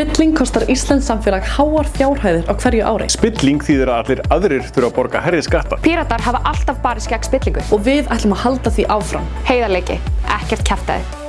Spilling kostar Íslands samfélag háar fjárhæðir á hverju ári. Spilling þýðir að allir aðrir þurfa að borga herri skatta. Píratar hafa alltaf barist gegn spillingu. Og við ætlum að halda því áfram. Heiðarleiki, ekkert kæftæði.